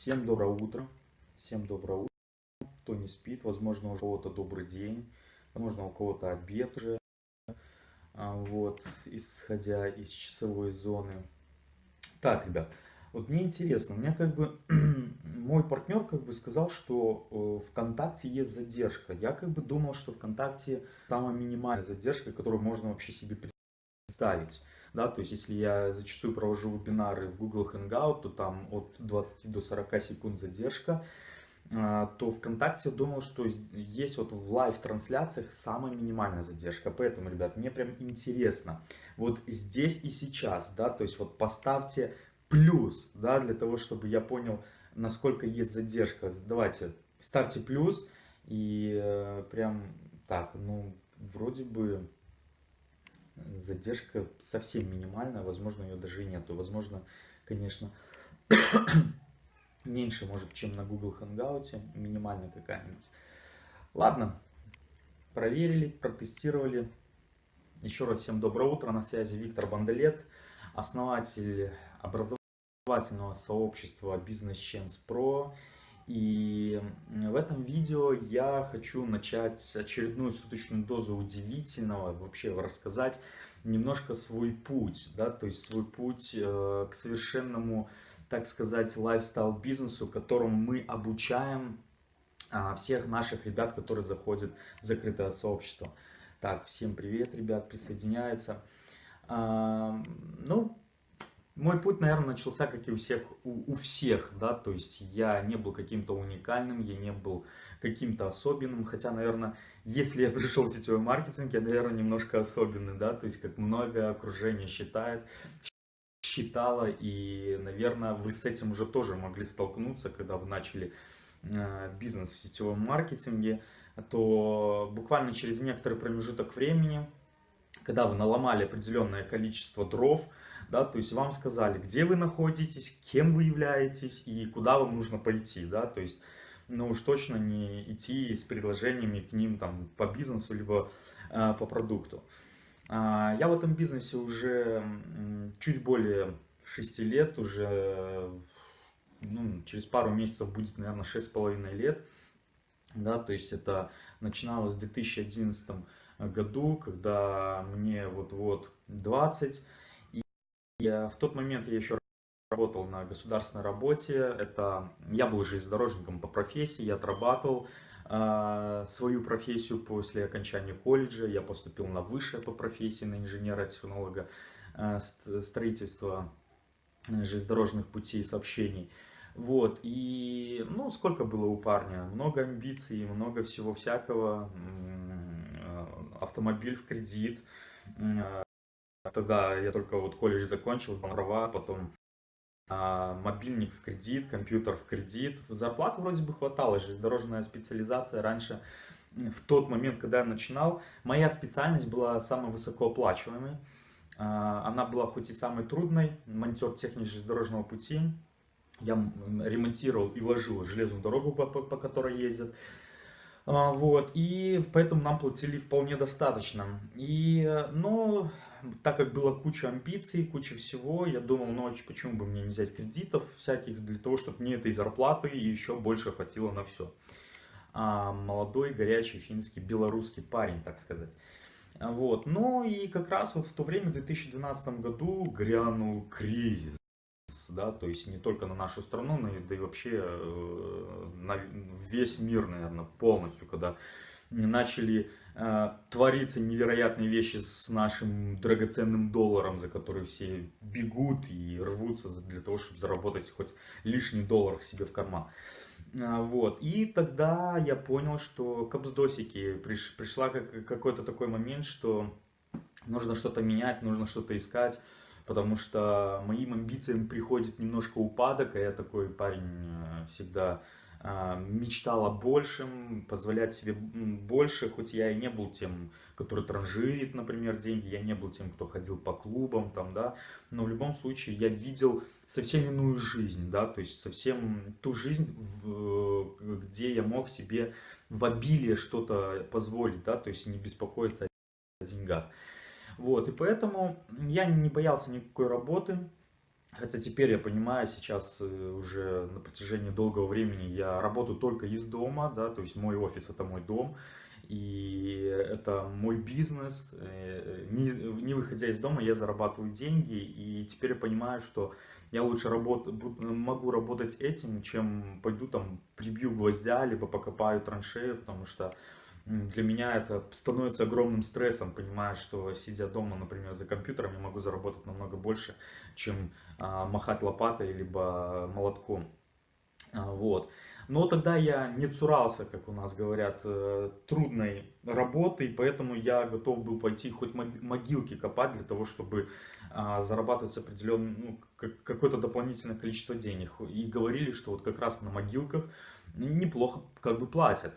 Всем доброе утро. Всем доброе утро. Кто не спит, возможно, у кого-то добрый день, возможно, у кого-то обед уже. А, вот, исходя из часовой зоны. Так, ребят, вот мне интересно, у меня как бы мой партнер как бы сказал, что э, ВКонтакте есть задержка. Я как бы думал, что ВКонтакте самая минимальная задержка, которую можно вообще себе представить. Да, то есть, если я зачастую провожу вебинары в Google Hangout, то там от 20 до 40 секунд задержка, а, то ВКонтакте думал, что есть вот в лайв-трансляциях самая минимальная задержка. Поэтому, ребят, мне прям интересно, вот здесь и сейчас, да, то есть вот поставьте плюс, да, для того, чтобы я понял, насколько есть задержка. Давайте, ставьте плюс и э, прям так, ну, вроде бы задержка совсем минимальная, возможно, ее даже нету. Возможно, конечно, меньше, может, чем на Google Hangout, минимальная какая-нибудь. Ладно, проверили, протестировали. Еще раз всем доброе утро, на связи Виктор Бандалет, основатель образовательного сообщества Business Chance Pro и в этом видео я хочу начать очередную суточную дозу удивительного, вообще рассказать немножко свой путь, да, то есть свой путь э, к совершенному, так сказать, лайфстайл-бизнесу, которому мы обучаем э, всех наших ребят, которые заходят в закрытое сообщество. Так, всем привет, ребят, присоединяются. Э, ну, мой путь, наверное, начался, как и у всех, у, у всех, да, то есть я не был каким-то уникальным, я не был каким-то особенным, хотя, наверное, если я пришел в сетевой маркетинг, я, наверное, немножко особенный, да, то есть как много окружения считает, считала, и, наверное, вы с этим уже тоже могли столкнуться, когда вы начали э, бизнес в сетевом маркетинге, то буквально через некоторый промежуток времени, когда вы наломали определенное количество дров, да, то есть вам сказали, где вы находитесь, кем вы являетесь и куда вам нужно пойти, да, то есть, ну уж точно не идти с предложениями к ним там по бизнесу, либо э, по продукту. А, я в этом бизнесе уже чуть более 6 лет, уже ну, через пару месяцев будет, наверное, 6,5 лет, да, то есть это начиналось в 2011 году, когда мне вот-вот 20, я, в тот момент я еще работал на государственной работе. Это, я был железнодорожником по профессии, я отрабатывал э, свою профессию после окончания колледжа. Я поступил на высшее по профессии, на инженера-технолога э, строительства железнодорожных путей сообщений. Вот, и, ну, сколько было у парня? Много амбиций, много всего всякого. Э, автомобиль в кредит, э, Тогда я только вот колледж закончил, сдал права, потом а, мобильник в кредит, компьютер в кредит. Зарплату вроде бы хватало, железнодорожная специализация раньше, в тот момент, когда я начинал, моя специальность была самой высокооплачиваемой. А, она была хоть и самой трудной, монтер техники железнодорожного пути. Я ремонтировал и ложил железную дорогу, по, по, по которой ездят. А, вот, и поэтому нам платили вполне достаточно. И, ну, так как было куча амбиций, куча всего, я думал, ну, почему бы мне не взять кредитов всяких, для того, чтобы мне этой зарплаты еще больше хватило на все. А, молодой, горячий, финский, белорусский парень, так сказать. Вот, ну и как раз вот в то время, в 2012 году, грянул кризис, да, то есть не только на нашу страну, но и, да и вообще э, на весь мир, наверное, полностью, когда начали э, твориться невероятные вещи с нашим драгоценным долларом, за который все бегут и рвутся для того, чтобы заработать хоть лишний доллар себе в карман. Э, вот. И тогда я понял, что капсдосики приш, пришла как, какой-то такой момент, что нужно что-то менять, нужно что-то искать, потому что моим амбициям приходит немножко упадок, а я такой парень э, всегда мечтал о большем, позволять себе больше, хоть я и не был тем, который транжирит, например, деньги, я не был тем, кто ходил по клубам, там, да, но в любом случае я видел совсем иную жизнь, да, то есть совсем ту жизнь, где я мог себе в обилие что-то позволить, да, то есть не беспокоиться о деньгах. Вот, и поэтому я не боялся никакой работы, Хотя теперь я понимаю, сейчас э, уже на протяжении долгого времени я работаю только из дома, да, то есть мой офис это мой дом, и это мой бизнес. Э, не, не выходя из дома, я зарабатываю деньги, и теперь я понимаю, что я лучше работ, могу работать этим, чем пойду там прибью гвоздя, либо покопаю траншею, потому что для меня это становится огромным стрессом, понимая, что сидя дома, например, за компьютером, я могу заработать намного больше, чем а, махать лопатой, либо молотком. А, вот. Но тогда я не цурался, как у нас говорят, э, трудной работы, и поэтому я готов был пойти хоть могилки копать для того, чтобы а, зарабатывать определенное, ну, какое-то дополнительное количество денег. И говорили, что вот как раз на могилках неплохо как бы платят.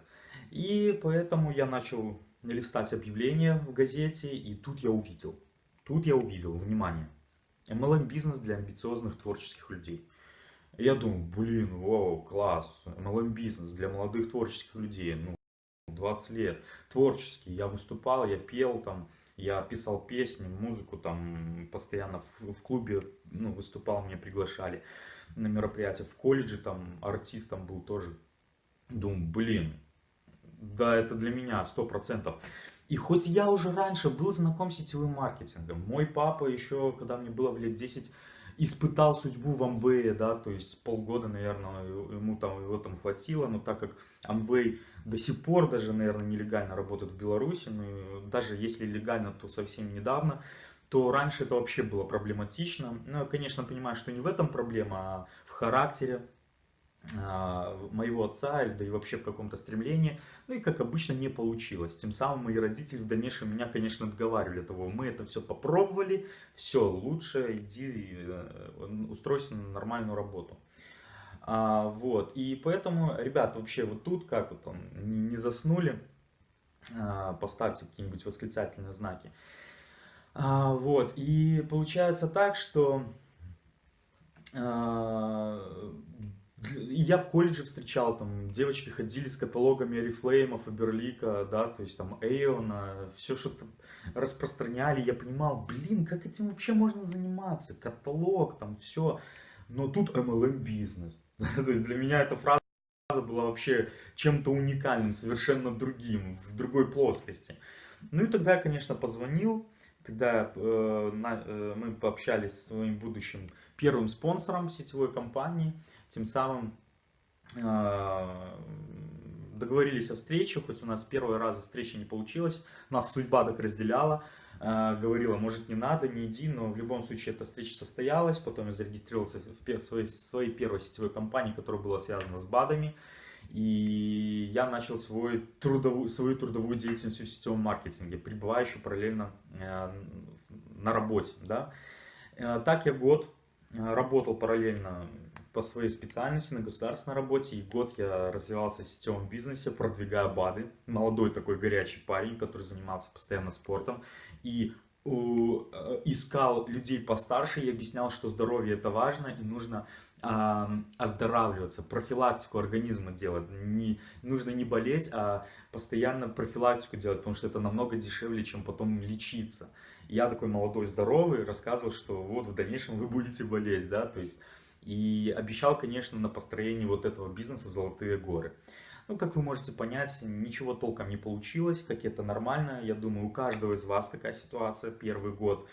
И поэтому я начал листать объявления в газете, и тут я увидел, тут я увидел, внимание, MLM-бизнес для амбициозных творческих людей. Я думаю, блин, вау, класс, MLM-бизнес для молодых творческих людей, ну, 20 лет, творческий, я выступал, я пел там, я писал песни, музыку там, постоянно в, в клубе, ну, выступал, меня приглашали на мероприятия, в колледже там артистом был тоже, думаю, блин, да, это для меня, сто процентов. И хоть я уже раньше был знаком с сетевым маркетингом, мой папа еще, когда мне было в лет 10, испытал судьбу в Amway, да, то есть полгода, наверное, ему там, его там хватило, но так как Amway до сих пор даже, наверное, нелегально работает в Беларуси, ну, даже если легально, то совсем недавно, то раньше это вообще было проблематично. Ну, я, конечно, понимаю, что не в этом проблема, а в характере, моего отца, да и вообще в каком-то стремлении. Ну и как обычно не получилось. Тем самым мои родители в дальнейшем меня, конечно, отговаривали того, мы это все попробовали, все, лучше иди э, устройся на нормальную работу. А, вот, и поэтому, ребят, вообще вот тут, как вот он, не, не заснули, а, поставьте какие-нибудь восклицательные знаки. А, вот, и получается так, что а, я в колледже встречал, там, девочки ходили с каталогами Oriflame, Фаберлика, да, то есть там Эйона, все что-то распространяли, я понимал, блин, как этим вообще можно заниматься, каталог, там, все, но тут MLM бизнес, то есть для меня эта фраза была вообще чем-то уникальным, совершенно другим, в другой плоскости. Ну и тогда я, конечно, позвонил, тогда э, на, э, мы пообщались с своим будущим первым спонсором сетевой компании, тем самым э, договорились о встрече, хоть у нас первый раз встреча не получилась, нас судьба так разделяла, э, говорила, может не надо, не иди, но в любом случае эта встреча состоялась, потом я зарегистрировался в своей, своей первой сетевой компании, которая была связана с БАДами, и я начал свой трудовую, свою трудовую деятельность в сетевом маркетинге, пребывая еще параллельно э, на работе. Да? Так я год работал параллельно по своей специальности на государственной работе. И год я развивался в сетевом бизнесе, продвигая БАДы. Молодой такой горячий парень, который занимался постоянно спортом. И э, искал людей постарше и объяснял, что здоровье это важно и нужно э, оздоравливаться, профилактику организма делать. Не, нужно не болеть, а постоянно профилактику делать, потому что это намного дешевле, чем потом лечиться. Я такой молодой, здоровый, рассказывал, что вот в дальнейшем вы будете болеть, да, то есть и обещал, конечно, на построении вот этого бизнеса «Золотые горы». Ну, как вы можете понять, ничего толком не получилось, как это нормально. Я думаю, у каждого из вас такая ситуация. Первый год,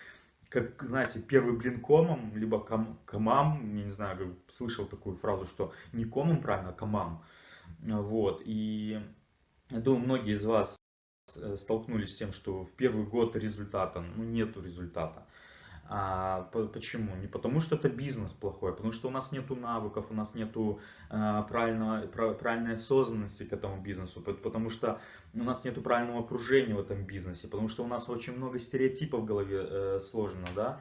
как, знаете, первый блин комом, либо ком, комам, я не знаю, слышал такую фразу, что не комом, правильно, а комам. Вот, и я думаю, многие из вас э, столкнулись с тем, что в первый год результата, ну, нету результата. А, почему? Не потому что это бизнес плохой, а потому что у нас нету навыков, у нас нету а, правильно, правильной осознанности к этому бизнесу, потому что у нас нету правильного окружения в этом бизнесе, потому что у нас очень много стереотипов в голове э, сложено, да,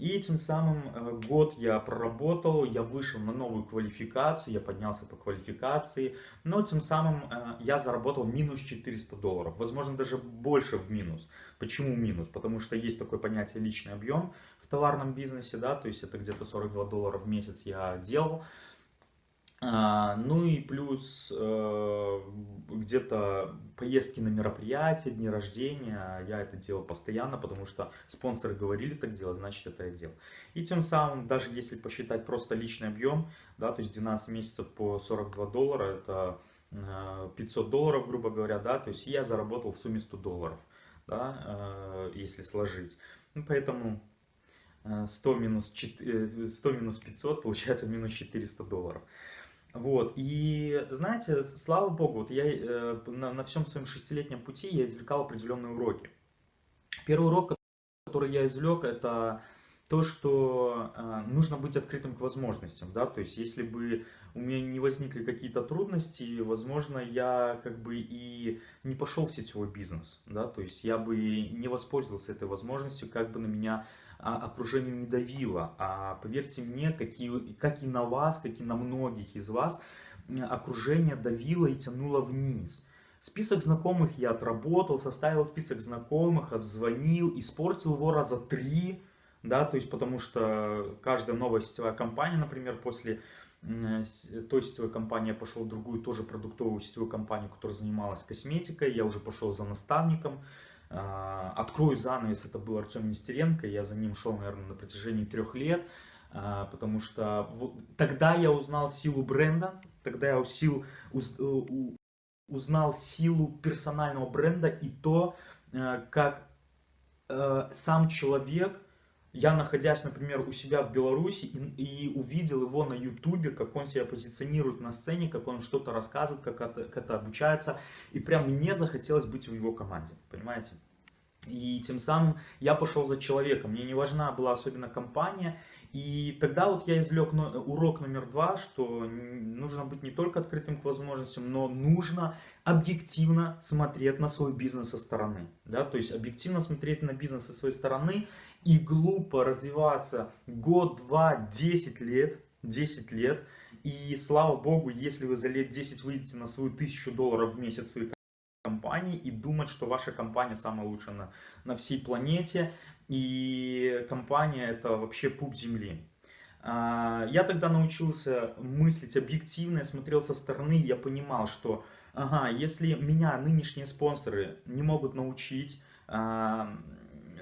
и тем самым э, год я проработал, я вышел на новую квалификацию, я поднялся по квалификации, но тем самым э, я заработал минус 400 долларов, возможно даже больше в минус. Почему минус? Потому что есть такое понятие личный объем в товарном бизнесе, да, то есть это где-то 42 доллара в месяц я делал. А, ну и плюс э, где-то поездки на мероприятия, дни рождения. Я это делал постоянно, потому что спонсоры говорили так делать, значит это я делал. И тем самым, даже если посчитать просто личный объем, да, то есть 12 месяцев по 42 доллара, это 500 э, долларов, грубо говоря, да, то есть я заработал в сумме 100 долларов, да, э, если сложить. Ну, поэтому 100 минус, 4, 100 минус 500 получается минус 400 долларов. Вот, и знаете, слава богу, вот я э, на, на всем своем шестилетнем пути я извлекал определенные уроки. Первый урок, который я извлек, это то, что э, нужно быть открытым к возможностям, да, то есть если бы у меня не возникли какие-то трудности, возможно, я как бы и не пошел в сетевой бизнес, да, то есть я бы не воспользовался этой возможностью, как бы на меня а, окружение не давило. А поверьте мне, какие, как и на вас, как и на многих из вас, окружение давило и тянуло вниз. Список знакомых я отработал, составил список знакомых, обзвонил, испортил его раза три, да, то есть потому что каждая новая сетевая компания, например, после той сетевой компании я пошел в другую, тоже продуктовую сетевую компанию, которая занималась косметикой, я уже пошел за наставником, а, открою занавес, это был Артем Нестеренко, я за ним шел, наверное, на протяжении трех лет, а, потому что вот, тогда я узнал силу бренда, тогда я усил, уз, э, узнал силу персонального бренда и то, э, как э, сам человек, я находясь, например, у себя в Беларуси и, и увидел его на ютубе, как он себя позиционирует на сцене, как он что-то рассказывает, как это, как это обучается, и прям мне захотелось быть в его команде, понимаете? И тем самым я пошел за человеком, мне не важна была особенно компания. И тогда вот я извлек урок номер два, что нужно быть не только открытым к возможностям, но нужно объективно смотреть на свой бизнес со стороны. Да? То есть объективно смотреть на бизнес со своей стороны и глупо развиваться год, два, десять лет, 10 лет. И слава богу, если вы за лет 10 выйдете на свою тысячу долларов в месяц своей компании и думать, что ваша компания самая лучшая на, на всей планете, и компания это вообще пуп земли. А, я тогда научился мыслить объективно, я смотрел со стороны, я понимал, что ага, если меня нынешние спонсоры не могут научить а,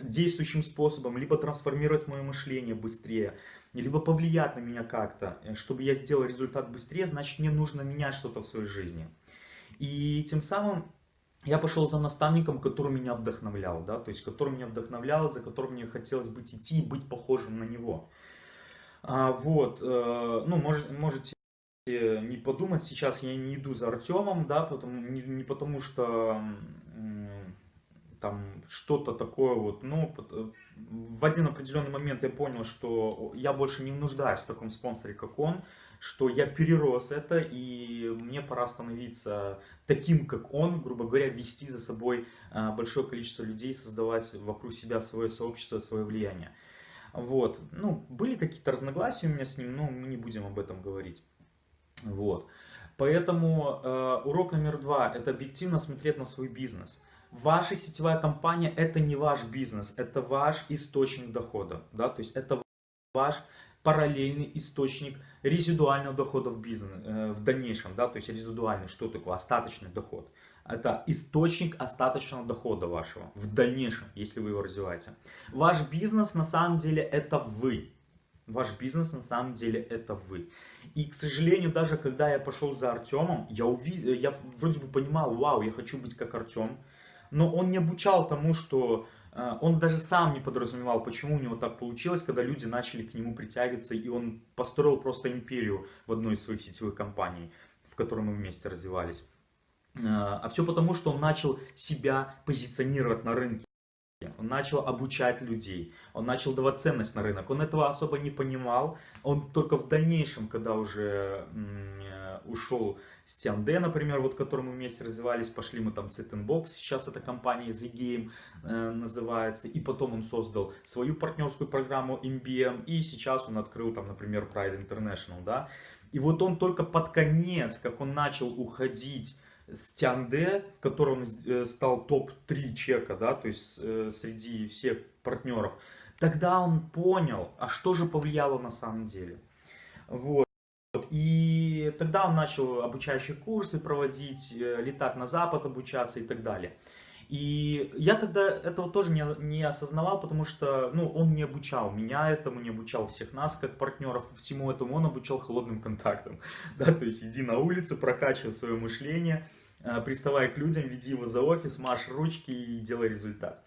действующим способом, либо трансформировать мое мышление быстрее, либо повлиять на меня как-то, чтобы я сделал результат быстрее, значит мне нужно менять что-то в своей жизни. И тем самым я пошел за наставником, который меня вдохновлял, да, то есть который меня вдохновлял, за которым мне хотелось быть идти и быть похожим на него. А, вот, э, ну, может, можете не подумать, сейчас я не иду за Артемом, да, потому, не, не потому что там что-то такое вот, ну, в один определенный момент я понял, что я больше не нуждаюсь в таком спонсоре, как он, что я перерос это, и мне пора становиться таким, как он, грубо говоря, вести за собой а, большое количество людей, создавать вокруг себя свое сообщество, свое влияние. Вот, ну, были какие-то разногласия у меня с ним, но мы не будем об этом говорить. Вот, поэтому э, урок номер два – это объективно смотреть на свой бизнес. Ваша сетевая компания – это не ваш бизнес, это ваш источник дохода, да, то есть это ваш параллельный источник резидуального дохода в бизнес э, в дальнейшем, да, то есть резидуальный, что такое остаточный доход. Это источник остаточного дохода вашего в дальнейшем, если вы его развиваете. Ваш бизнес на самом деле это вы. Ваш бизнес на самом деле это вы. И, к сожалению, даже когда я пошел за Артемом, я, увидел, я вроде бы понимал, вау, я хочу быть как Артем. Но он не обучал тому, что а, он даже сам не подразумевал, почему у него так получилось, когда люди начали к нему притягиваться, и он построил просто империю в одной из своих сетевых компаний, в которой мы вместе развивались. А, а все потому, что он начал себя позиционировать на рынке. Он начал обучать людей, он начал давать ценность на рынок. Он этого особо не понимал. Он только в дальнейшем, когда уже э, ушел с Тянде, например, вот которым мы вместе развивались, пошли мы там Set Box, сейчас эта компания The Game э, называется, и потом он создал свою партнерскую программу MBM, и сейчас он открыл там, например, Pride International, да. И вот он только под конец, как он начал уходить с Тянде, в котором он э, стал топ-3 чека, да, то есть э, среди всех партнеров, тогда он понял, а что же повлияло на самом деле. Вот. И Тогда он начал обучающие курсы проводить, э, летать на Запад обучаться и так далее. И я тогда этого тоже не, не осознавал, потому что ну, он не обучал меня этому, не обучал всех нас как партнеров, всему этому он обучал холодным контактам. Да, то есть иди на улицу, прокачивай свое мышление, э, приставай к людям, веди его за офис, марш ручки и делай результат.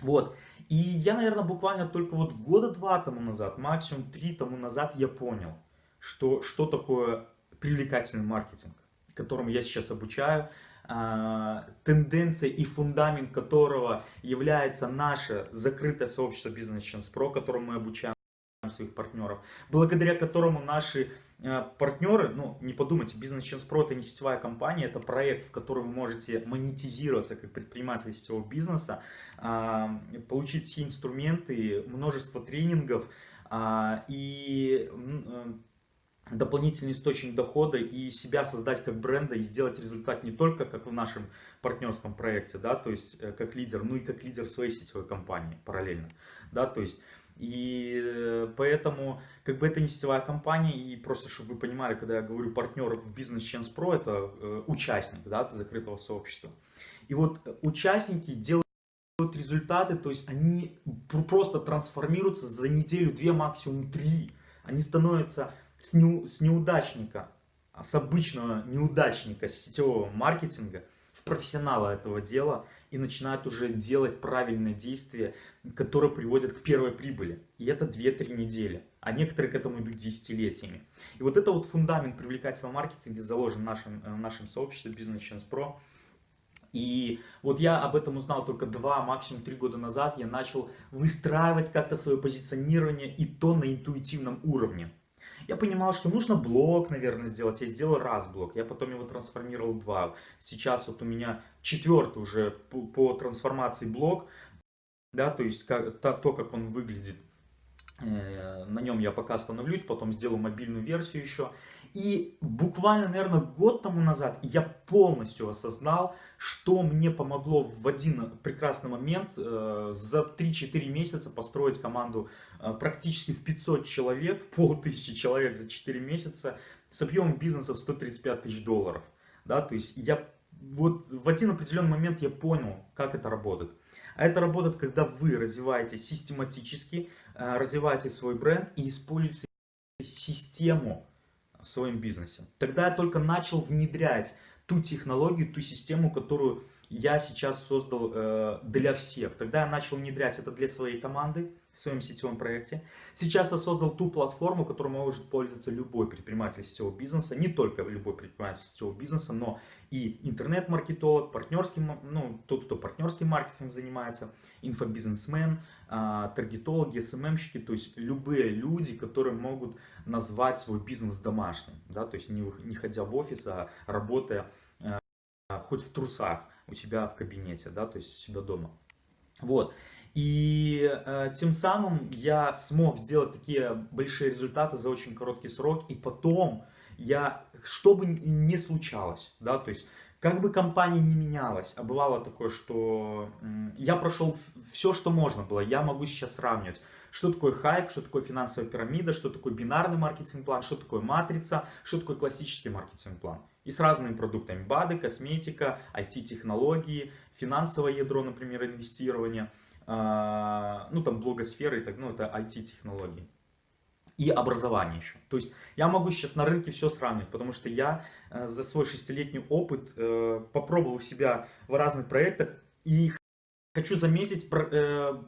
Вот. И я, наверное, буквально только вот года два тому назад, максимум три тому назад я понял, что, что такое привлекательный маркетинг, которому я сейчас обучаю, а, тенденция и фундамент которого является наше закрытое сообщество Business Chance Pro, которому мы обучаем своих партнеров, благодаря которому наши а, партнеры, ну не подумайте, Business Chance Pro это не сетевая компания, это проект, в котором вы можете монетизироваться как предприниматель сетевого бизнеса, а, получить все инструменты, множество тренингов и дополнительный источник дохода и себя создать как бренда и сделать результат не только как в нашем партнерском проекте, да, то есть э, как лидер, ну и как лидер своей сетевой компании параллельно, да, то есть и э, поэтому, как бы это не сетевая компания, и просто, чтобы вы понимали, когда я говорю партнер в Business Chance Pro, это э, участник, да, закрытого сообщества. И вот участники делают результаты, то есть они просто трансформируются за неделю, две, максимум три. Они становятся с, не, с неудачника, а с обычного неудачника сетевого маркетинга в профессионала этого дела и начинают уже делать правильные действия, которые приводят к первой прибыли. И это 2-3 недели. А некоторые к этому идут десятилетиями. И вот это вот фундамент привлекательного маркетинга заложен в нашем, э, в нашем сообществе Business Chance Pro. И вот я об этом узнал только два, максимум три года назад. Я начал выстраивать как-то свое позиционирование и то на интуитивном уровне. Я понимал, что нужно блок, наверное, сделать. Я сделал раз блок, я потом его трансформировал два. Сейчас вот у меня четвертый уже по, по трансформации блок. Да, то есть как, то, то, как он выглядит. Э, на нем я пока остановлюсь, потом сделаю мобильную версию еще. И буквально, наверное, год тому назад я полностью осознал, что мне помогло в один прекрасный момент э, за 3-4 месяца построить команду практически в 500 человек, в полтысячи человек за 4 месяца с объемом бизнеса в 135 тысяч долларов. Да, то есть я вот в один определенный момент я понял, как это работает. А это работает, когда вы развиваете систематически, э, развиваете свой бренд и используете систему в своем бизнесе. Тогда я только начал внедрять ту технологию, ту систему, которую я сейчас создал э, для всех. Тогда я начал внедрять это для своей команды в своем сетевом проекте. Сейчас я создал ту платформу, которой может пользоваться любой предприниматель сетевого бизнеса, не только любой предприниматель сетевого бизнеса, но и интернет-маркетолог, партнерский, ну, тот, кто партнерским маркетингом занимается, инфобизнесмен, э, таргетологи, СММщики, то есть любые люди, которые могут назвать свой бизнес домашним, да, то есть не, не ходя в офис, а работая э, хоть в трусах у себя в кабинете, да, то есть у себя дома. Вот. И э, тем самым я смог сделать такие большие результаты за очень короткий срок. И потом я, что бы ни случалось, да, то есть как бы компания не менялась, а бывало такое, что я прошел все, что можно было, я могу сейчас сравнивать, что такое хайп, что такое финансовая пирамида, что такое бинарный маркетинг-план, что такое матрица, что такое классический маркетинг-план. И с разными продуктами, БАДы, косметика, IT-технологии, финансовое ядро, например, инвестирование, ну там блогосфера и так, ну это IT-технологии и образование еще. То есть я могу сейчас на рынке все сравнивать, потому что я э, за свой шестилетний опыт э, попробовал себя в разных проектах и хочу заметить, э,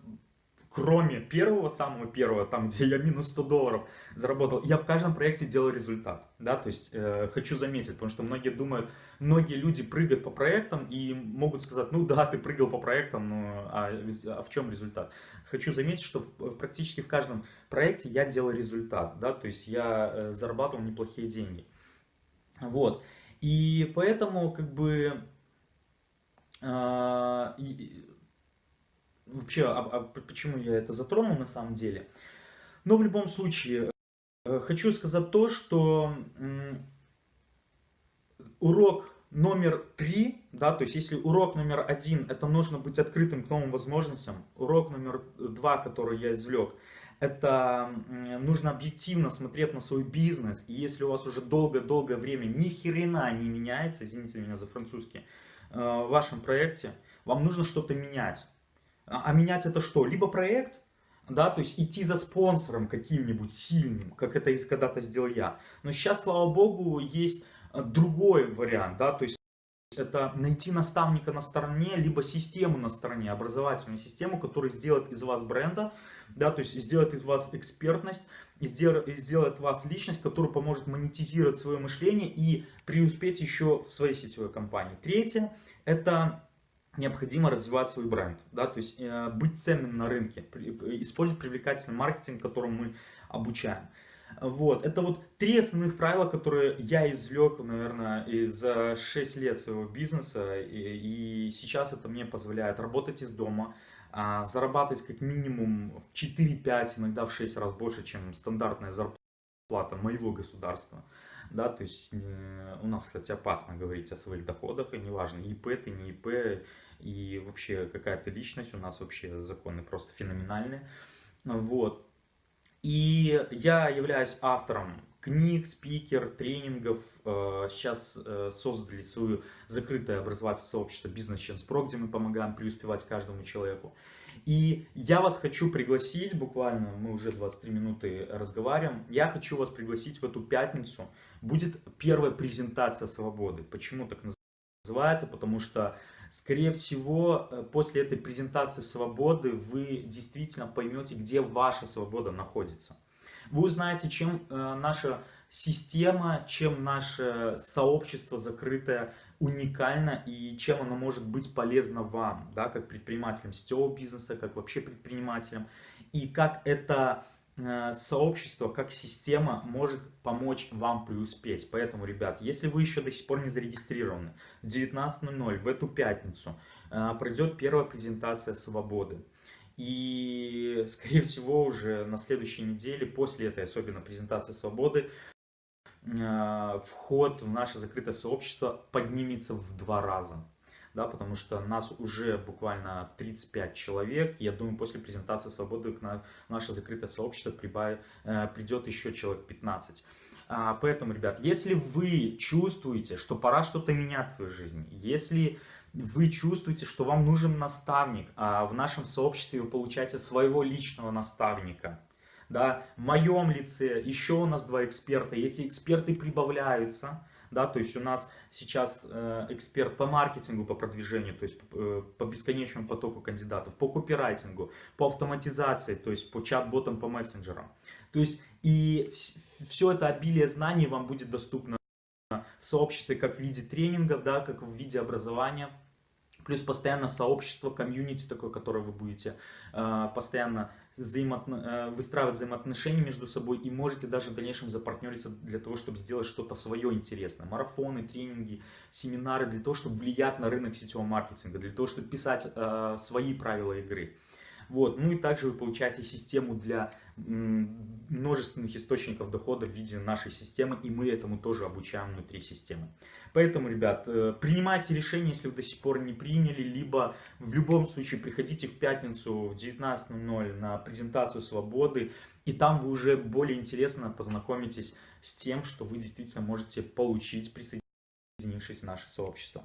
кроме первого, самого первого, там, где я минус 100 долларов заработал, я в каждом проекте делал результат, да, то есть э, хочу заметить, потому что многие думают, многие люди прыгают по проектам и могут сказать, ну да, ты прыгал по проектам, но а, а в чем результат? Хочу заметить, что в, практически в каждом проекте я делал результат, да, то есть я э, зарабатывал неплохие деньги, вот, и поэтому, как бы, э, вообще, а, а почему я это затронул на самом деле. Но в любом случае, э, хочу сказать то, что урок номер три, да, то есть если урок номер один, это нужно быть открытым к новым возможностям, урок номер два, который я извлек, это нужно объективно смотреть на свой бизнес, и если у вас уже долгое-долгое время ни хрена не меняется, извините меня за французский, э, в вашем проекте, вам нужно что-то менять. А, а менять это что? Либо проект, да, то есть идти за спонсором каким-нибудь сильным, как это когда-то сделал я. Но сейчас, слава богу, есть э, другой вариант, да, то есть это найти наставника на стороне, либо систему на стороне, образовательную систему, которая сделает из вас бренда, да, то есть сделает из вас экспертность, сделает, вас личность, которая поможет монетизировать свое мышление и преуспеть еще в своей сетевой компании. Третье, это необходимо развивать свой бренд, да, то есть э, быть ценным на рынке, использовать привлекательный маркетинг, которому мы обучаем. Вот, это вот три основных правила, которые я извлек, наверное, за 6 лет своего бизнеса, и, и сейчас это мне позволяет работать из дома, а, зарабатывать как минимум в 4-5, иногда в 6 раз больше, чем стандартная зарплата моего государства. Да, то есть э, у нас, кстати, опасно говорить о своих доходах, и неважно, ИП ты, не ИП, и вообще какая-то личность, у нас вообще законы просто феноменальные. Вот. И я являюсь автором книг, спикер, тренингов. Э, сейчас э, создали свое закрытое образовательное сообщество Chance Pro, где мы помогаем преуспевать каждому человеку. И я вас хочу пригласить, буквально мы уже 23 минуты разговариваем, я хочу вас пригласить в эту пятницу. Будет первая презентация свободы. Почему так называется? Потому что Скорее всего, э, после этой презентации свободы вы действительно поймете, где ваша свобода находится. Вы узнаете, чем э, наша система, чем наше сообщество закрытое уникально и чем оно может быть полезно вам, да, как предпринимателям сетевого бизнеса, как вообще предпринимателям, и как это Э, сообщество, как система может помочь вам преуспеть. Поэтому, ребят, если вы еще до сих пор не зарегистрированы, в 19.00 в эту пятницу э, пройдет первая презентация свободы. И, скорее всего, уже на следующей неделе, после этой особенно презентации свободы, э, вход в наше закрытое сообщество поднимется в два раза да, потому что нас уже буквально 35 человек. Я думаю, после презентации свободы к наше закрытое сообщество прибавит, э, придет еще человек 15. А, поэтому, ребят, если вы чувствуете, что пора что-то менять в своей жизни, если вы чувствуете, что вам нужен наставник, а в нашем сообществе вы получаете своего личного наставника, да, в моем лице еще у нас два эксперта, и эти эксперты прибавляются, да, то есть у нас сейчас э, эксперт по маркетингу, по продвижению, то есть э, по бесконечному потоку кандидатов, по копирайтингу, по автоматизации, то есть по чат-ботам, по мессенджерам. То есть и все это обилие знаний вам будет доступно в сообществе как в виде тренингов, да, как в виде образования. Плюс постоянно сообщество, комьюнити такое, которое вы будете э, постоянно взаимоотно... Э, выстраивать взаимоотношения между собой и можете даже в дальнейшем запартнериться для того, чтобы сделать что-то свое интересное. Марафоны, тренинги, семинары для того, чтобы влиять на рынок сетевого маркетинга, для того, чтобы писать э, свои правила игры. Вот. Ну и также вы получаете систему для множественных источников дохода в виде нашей системы, и мы этому тоже обучаем внутри системы. Поэтому, ребят, э, принимайте решение, если вы до сих пор не приняли, либо в любом случае приходите в пятницу в 19.00 на презентацию свободы, и там вы уже более интересно познакомитесь с тем, что вы действительно можете получить, присоединившись в наше сообщество.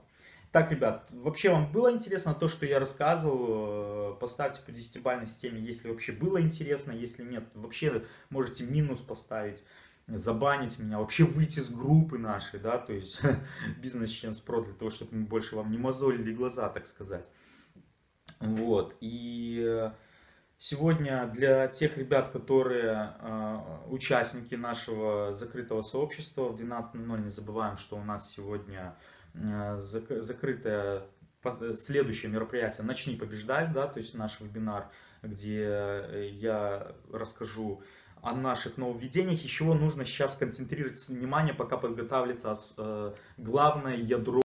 Так, ребят, вообще вам было интересно то, что я рассказывал? Э, поставьте по 10-бальной системе, если вообще было интересно. Если нет, вообще можете минус поставить, забанить меня, вообще выйти с группы нашей, да, то есть бизнес Chance Pro, для того, чтобы мы больше вам не мозолили глаза, так сказать. Вот, и э, сегодня для тех ребят, которые э, участники нашего закрытого сообщества, в 12.00 не забываем, что у нас сегодня Э, закрытое следующее мероприятие «Начни побеждать», да, то есть наш вебинар, где э, я расскажу о наших нововведениях, из чего нужно сейчас концентрировать внимание, пока подготавливается э, главное ядро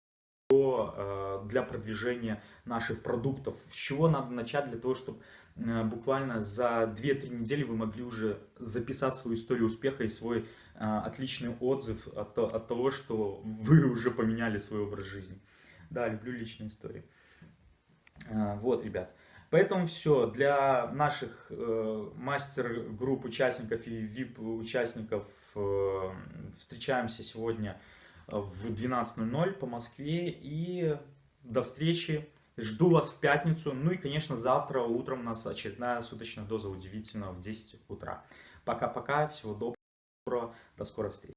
для продвижения наших продуктов. С чего надо начать для того, чтобы буквально за 2-3 недели вы могли уже записать свою историю успеха и свой отличный отзыв от, от того, что вы уже поменяли свой образ жизни. Да, люблю личные истории. А, вот, ребят. Поэтому все, для наших э, мастер-групп участников и VIP-участников э, встречаемся сегодня в 12.00 по Москве. И до встречи. Жду вас в пятницу. Ну и, конечно, завтра утром у нас очередная суточная доза удивительного в 10 утра. Пока-пока, всего доброго, до скорой встречи.